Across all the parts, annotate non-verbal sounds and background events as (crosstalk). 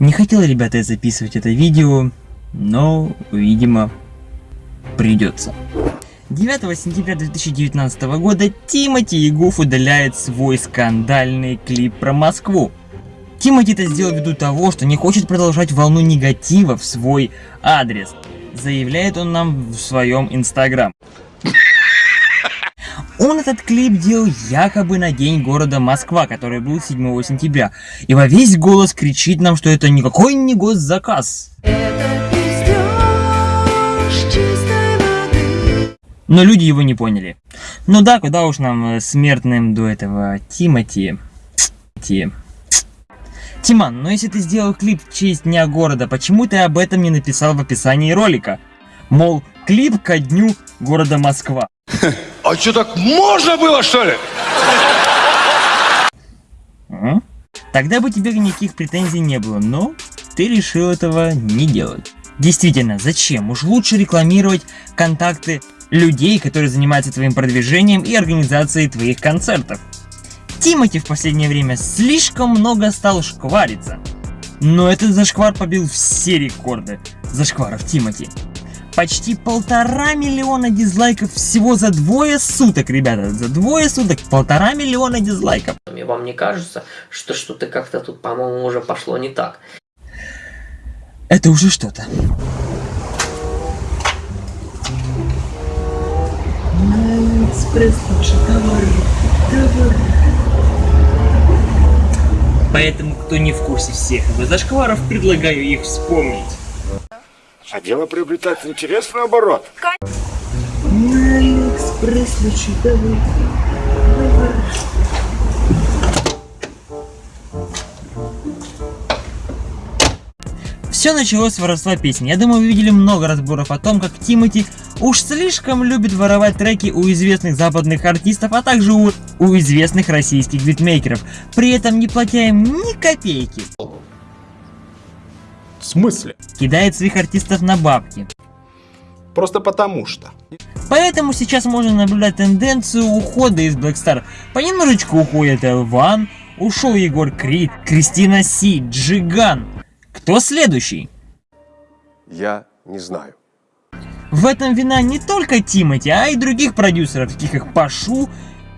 Не хотел, ребята, я записывать это видео, но, видимо, придется. 9 сентября 2019 года Тимати Гуф удаляет свой скандальный клип про Москву. Тимати это сделал ввиду того, что не хочет продолжать волну негатива в свой адрес. Заявляет он нам в своем инстаграм. Он этот клип делал якобы на день города Москва, который был 7 сентября. И во весь голос кричит нам, что это никакой не госзаказ. Но люди его не поняли. Ну да, куда уж нам, э, смертным до этого Тимати... Ти... Тиман, но если ты сделал клип в честь Дня города, почему ты об этом не написал в описании ролика? Мол, клип ко дню города Москва. А что, так можно было, что ли? Тогда бы тебе никаких претензий не было, но ты решил этого не делать. Действительно, зачем? Уж лучше рекламировать контакты людей, которые занимаются твоим продвижением и организацией твоих концертов. Тимати в последнее время слишком много стал шквариться. Но этот зашквар побил все рекорды зашкваров Тимати. Почти полтора миллиона дизлайков всего за двое суток, ребята. За двое суток полтора миллиона дизлайков. Вам не кажется, что что-то как-то тут, по-моему, уже пошло не так? Это уже что-то. Экспресс наши товары, товары. Поэтому, кто не в курсе всех его зашкваров, предлагаю их вспомнить. А дело приобретает интересный оборот. На Алиэкспресс товары. Все началось с воровства песни. Я думаю, вы видели много разборов о том, как Тимати уж слишком любит воровать треки у известных западных артистов, а также у, у известных российских битмейкеров, при этом не платя им ни копейки. В смысле? Кидает своих артистов на бабки. Просто потому что. Поэтому сейчас можно наблюдать тенденцию ухода из Black Star. Понемножечку уходит Элван, ушел Егор Крид, Кристина Си, Джиган. Кто следующий? Я не знаю. В этом вина не только Тимати, а и других продюсеров, таких как Пашу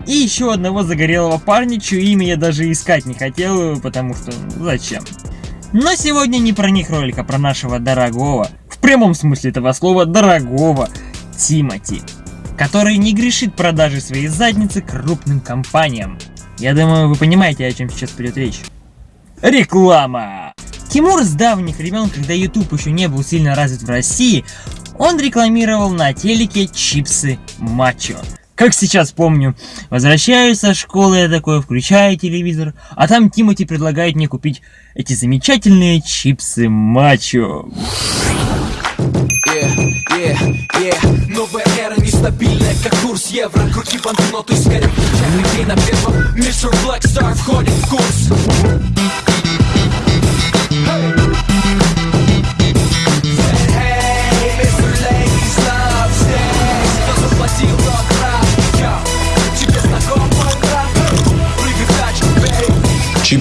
и еще одного загорелого парня, чье имя я даже искать не хотел, потому что ну, зачем. Но сегодня не про них ролик, а про нашего дорогого, в прямом смысле этого слова, дорогого Тимати, который не грешит продажи своей задницы крупным компаниям. Я думаю, вы понимаете, о чем сейчас пойдет речь. Реклама! Тимур с давних времен, когда YouTube еще не был сильно развит в России, он рекламировал на телеке чипсы Мачо. Как сейчас помню, возвращаюсь со школы, я такой включаю телевизор, а там Тимати предлагает мне купить эти замечательные чипсы Мачо. Yeah, yeah, yeah.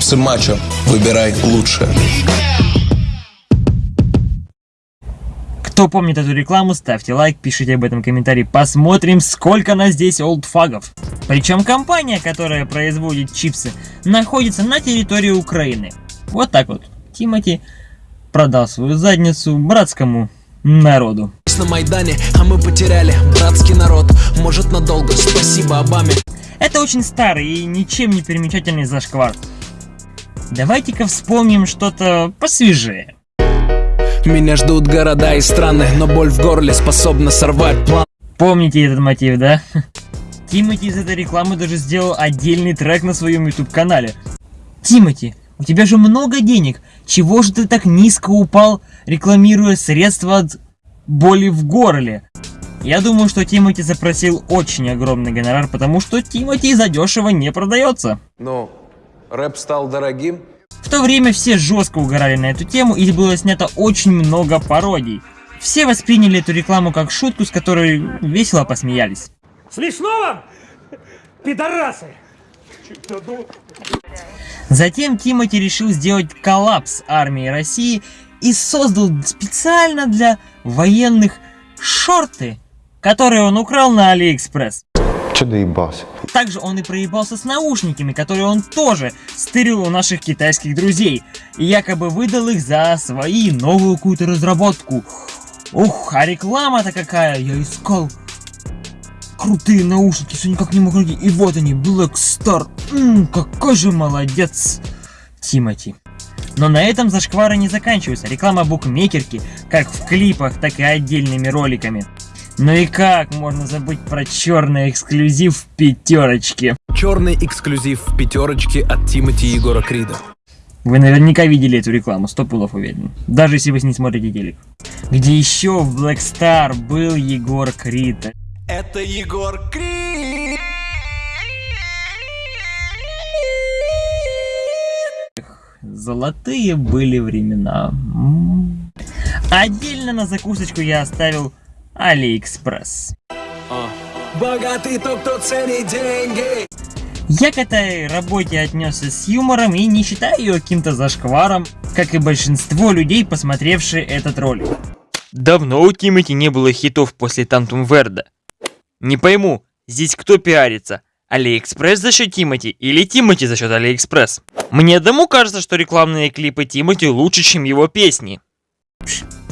Чипсы Мачо. Выбирай лучшее. Кто помнит эту рекламу, ставьте лайк, пишите об этом комментарий, посмотрим, сколько нас здесь олдфагов. Причем компания, которая производит чипсы, находится на территории Украины. Вот так вот. Тимати продал свою задницу братскому народу. на Майдане, а мы потеряли братский народ Может надолго, спасибо Обаме Это очень старый и ничем не примечательный зашквар. Давайте-ка вспомним что-то посвежее. Меня ждут города и страны, но боль в горле способна сорвать план Помните этот мотив, да? Тимати из этой рекламы даже сделал отдельный трек на своем YouTube канале. Тимати, у тебя же много денег, чего же ты так низко упал, рекламируя средства от боли в горле? Я думаю, что Тимати запросил очень огромный гонорар, потому что Тимати задешево не продается. Ну, рэп стал дорогим. В то время все жестко угорали на эту тему и было снято очень много пародий. Все восприняли эту рекламу как шутку, с которой весело посмеялись. Смешно вам? Пидорасы! Затем Тимати решил сделать коллапс армии России и создал специально для военных шорты, которые он украл на Алиэкспресс. Че доебался? Также он и проебался с наушниками, которые он тоже стырил у наших китайских друзей. И якобы выдал их за свои новую какую-то разработку. Ух, а реклама-то какая, я искал. Крутые наушники, все никак не мог найти. И вот они, Black Star. Ммм, какой же молодец. Тимати. Но на этом зашквары не заканчиваются. Реклама букмекерки, как в клипах, так и отдельными роликами. Ну и как можно забыть про черный эксклюзив в пятерочке? Черный эксклюзив в пятерочке от Тимати Егора Крида. Вы наверняка видели эту рекламу, сто пулов уверен. Даже если вы не смотрите телек. Где еще в Black Star был Егор Крид. Это Егор Крид! Золотые были времена. Отдельно на закусочку я оставил Алиэкспресс. Богатый тот, кто ценит деньги! Я к этой работе отнесся с юмором и не считаю ее каким-то зашкваром, как и большинство людей, посмотревшие этот ролик. Давно у Тимати не было хитов после Тантум Верде. Не пойму, здесь кто пиарится? Алиэкспресс за счет Тимати или Тимати за счет Алиэкспресс? Мне одному кажется, что рекламные клипы Тимати лучше, чем его песни. Но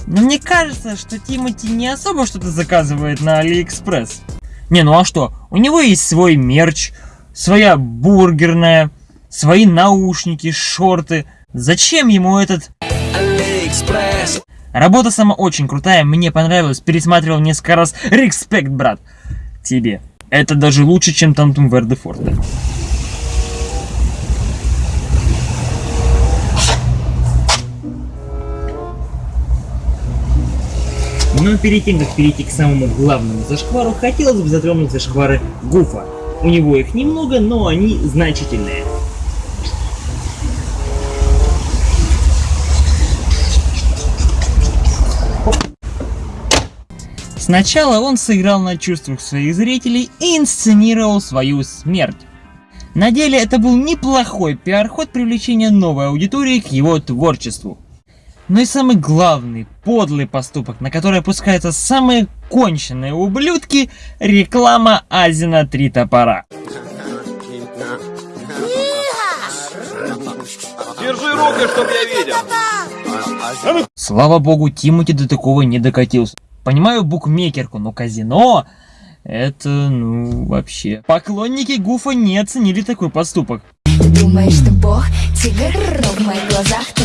мне кажется, что Тимати не особо что-то заказывает на Алиэкспресс. Не, ну а что? У него есть свой мерч, своя бургерная, свои наушники, шорты. Зачем ему этот... Алиэкспресс! Работа сама очень крутая, мне понравилась, пересматривал несколько раз. Респект, брат, тебе. Это даже лучше, чем Тантум Верде Но перед тем, как перейти к самому главному зашквару, хотелось бы затронуть зашквары Гуфа. У него их немного, но они значительные. Сначала он сыграл на чувствах своих зрителей и инсценировал свою смерть. На деле это был неплохой пиар-ход привлечения новой аудитории к его творчеству. Но и самый главный, подлый поступок, на который опускаются самые конченые ублюдки – реклама Азина Три Топора. Держи руки, чтоб я видел. Слава богу, Тимати до такого не докатился. Понимаю букмекерку, но казино... Это, ну, вообще. Поклонники Гуфа не оценили такой поступок. Думаешь, ты бог, тигр, в моих глазах ты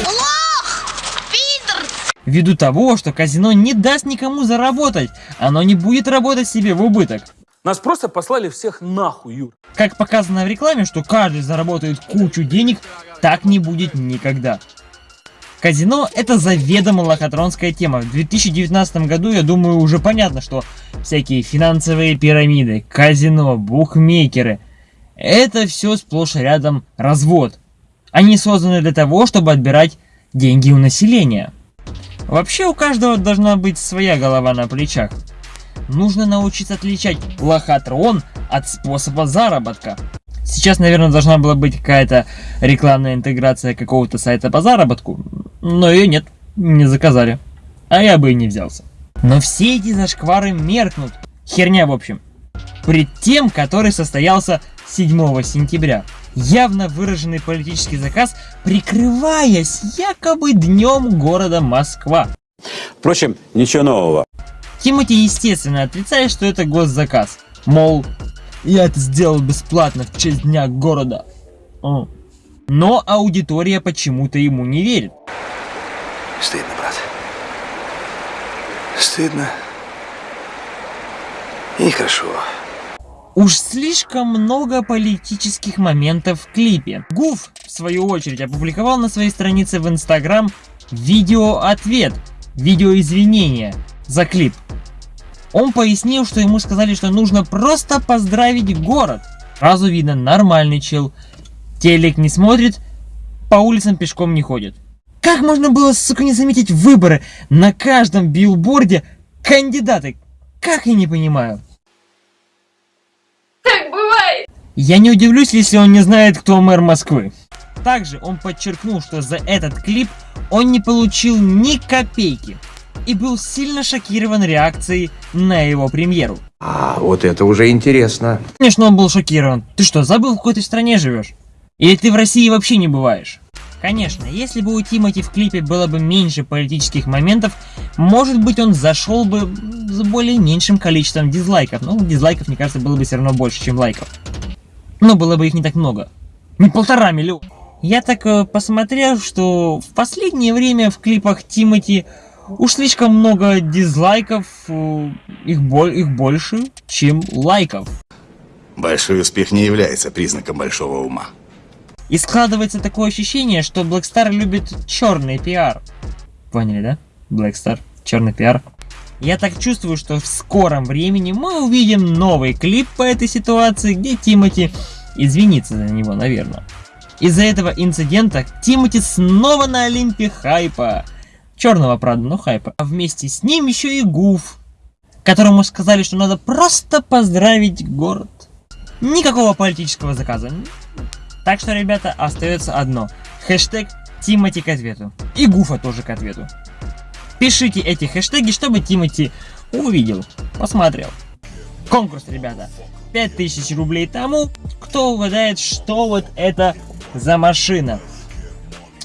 Ввиду того, что казино не даст никому заработать, оно не будет работать себе в убыток. Нас просто послали всех нахуй, Юр. Как показано в рекламе, что каждый заработает кучу денег, так не будет никогда. Казино это заведомо лохотронская тема. В 2019 году, я думаю, уже понятно, что всякие финансовые пирамиды, казино, букмекеры, это все сплошь и рядом развод. Они созданы для того, чтобы отбирать деньги у населения. Вообще у каждого должна быть своя голова на плечах. Нужно научиться отличать лохотрон от способа заработка. Сейчас, наверное, должна была быть какая-то рекламная интеграция какого-то сайта по заработку, но ее нет, не заказали. А я бы и не взялся. Но все эти зашквары меркнут. Херня, в общем. Пред тем, который состоялся 7 сентября. Явно выраженный политический заказ, прикрываясь якобы днем города Москва. Впрочем, ничего нового. Тимати естественно отрицает, что это госзаказ. Мол, я это сделал бесплатно в честь дня города. О. Но аудитория почему-то ему не верит. Стыдно, брат. Стыдно. И нехорошо. Уж слишком много политических моментов в клипе. Гуф, в свою очередь, опубликовал на своей странице в Инстаграм видео-ответ, видео-извинения за клип. Он пояснил, что ему сказали, что нужно просто поздравить город. Сразу видно, нормальный чел. Телек не смотрит, по улицам пешком не ходит. Как можно было, сука, не заметить выборы? На каждом билборде кандидаты. Как я не понимаю. Так бывает. Я не удивлюсь, если он не знает, кто мэр Москвы. Также он подчеркнул, что за этот клип он не получил ни копейки и был сильно шокирован реакцией на его премьеру. А, вот это уже интересно. Конечно, он был шокирован. Ты что, забыл, в какой ты стране живешь? Или ты в России вообще не бываешь? Конечно, если бы у Тимати в клипе было бы меньше политических моментов, может быть он зашел бы с более меньшим количеством дизлайков. Но дизлайков, мне кажется, было бы все равно больше, чем лайков. Но было бы их не так много. Не полтора миллиона. Я так э, посмотрел, что в последнее время в клипах Тимати уж слишком много дизлайков, э, их, боль, их больше, чем лайков. Большой успех не является признаком большого ума. И складывается такое ощущение, что Blackstar любит черный пиар. Поняли, да? Blackstar, черный пиар. Я так чувствую, что в скором времени мы увидим новый клип по этой ситуации, где Тимати извинится за него, наверное. Из-за этого инцидента Тимати снова на Олимпе хайпа. Черного, правда, но хайпа. А вместе с ним еще и Гуф, которому сказали, что надо просто поздравить город. Никакого политического заказа. Так что, ребята, остается одно. Хэштег Тимати к ответу. И Гуфа тоже к ответу. Пишите эти хэштеги, чтобы Тимати увидел, посмотрел. Конкурс, ребята. 5000 рублей тому, кто угадает, что вот это за машина.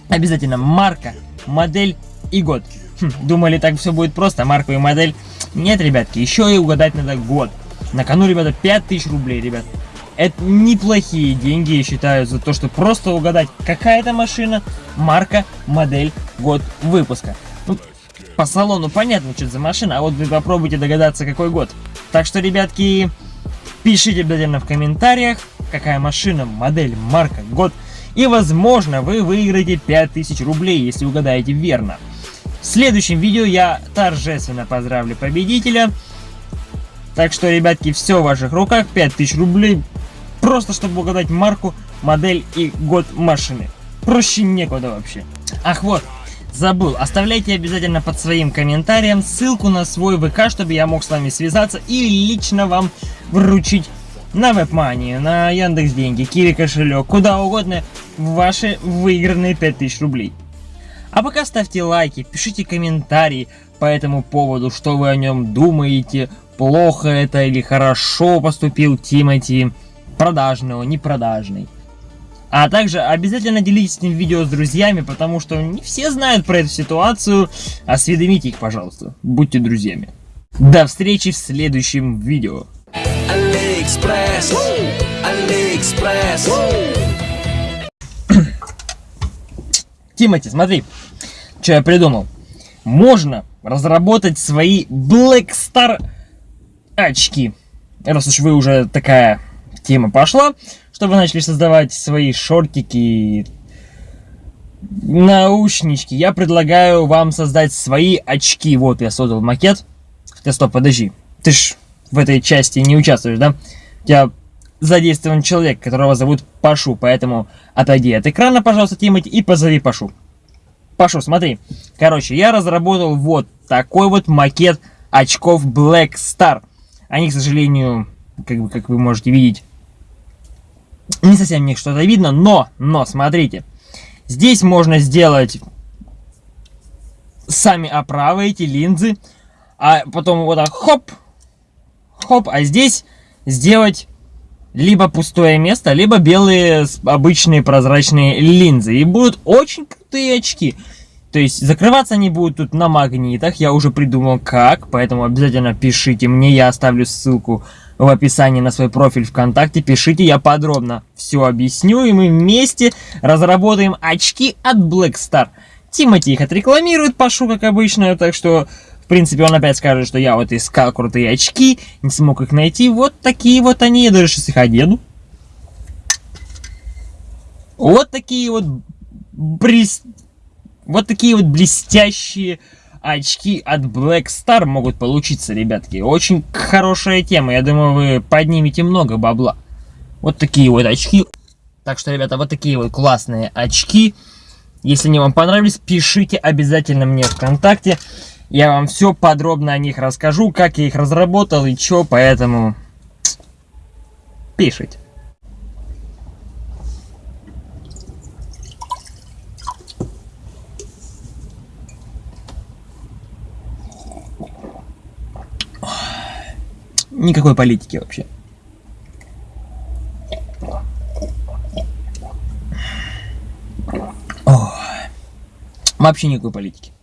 Обязательно марка, модель и год. Хм, думали, так все будет просто, марку и модель. Нет, ребятки, еще и угадать надо год. На кону, ребята, 5000 рублей, ребят. Это неплохие деньги, я считаю, за то, что просто угадать, какая это машина, марка, модель, год выпуска. По салону понятно, что это за машина, а вот вы попробуйте догадаться, какой год. Так что, ребятки, пишите обязательно в комментариях, какая машина, модель, марка, год. И, возможно, вы выиграете 5000 рублей, если угадаете верно. В следующем видео я торжественно поздравлю победителя. Так что, ребятки, все в ваших руках. 5000 рублей. Просто, чтобы угадать марку, модель и год машины. Проще некуда вообще. Ах, вот. Забыл, оставляйте обязательно под своим комментарием ссылку на свой ВК, чтобы я мог с вами связаться и лично вам вручить на WebMoney, на Яндекс Деньги, Киви кошелек, куда угодно ваши выигранные 5000 рублей. А пока ставьте лайки, пишите комментарии по этому поводу, что вы о нем думаете, плохо это или хорошо поступил Тимати, продажный он, не продажный. А также обязательно делитесь этим видео с друзьями, потому что не все знают про эту ситуацию. Осведомите их, пожалуйста. Будьте друзьями. До встречи в следующем видео. AliExpress, AliExpress. (clears throat) Тимати, смотри, что я придумал. Можно разработать свои Black Star очки. Раз уж вы уже такая тема пошла, чтобы начали создавать свои шортики, наушнички, я предлагаю вам создать свои очки. Вот я создал макет. Хотя, стоп, подожди. Ты ж в этой части не участвуешь, да? У тебя задействован человек, которого зовут Пашу, поэтому отойди от экрана, пожалуйста, Тимати, и позови Пашу. Пашу, смотри. Короче, я разработал вот такой вот макет очков Black Star. Они, к сожалению, как, бы, как вы можете видеть, не совсем мне что-то видно, но, но, смотрите. Здесь можно сделать сами оправы, эти линзы, а потом вот так хоп, хоп, а здесь сделать либо пустое место, либо белые обычные прозрачные линзы. И будут очень крутые очки. То есть закрываться они будут тут на магнитах, я уже придумал как, поэтому обязательно пишите мне, я оставлю ссылку в описании на свой профиль ВКонтакте, пишите, я подробно все объясню, и мы вместе разработаем очки от Black Star. Тимати их отрекламирует, Пашу, как обычно, так что, в принципе, он опять скажет, что я вот искал крутые очки, не смог их найти, вот такие вот они, я даже сейчас их одену. Вот такие вот брис... Вот такие вот блестящие очки от Black Star могут получиться, ребятки. Очень хорошая тема. Я думаю, вы поднимете много бабла. Вот такие вот очки. Так что, ребята, вот такие вот классные очки. Если они вам понравились, пишите обязательно мне ВКонтакте. Я вам все подробно о них расскажу, как я их разработал и что, поэтому пишите. Никакой политики вообще. О, вообще никакой политики.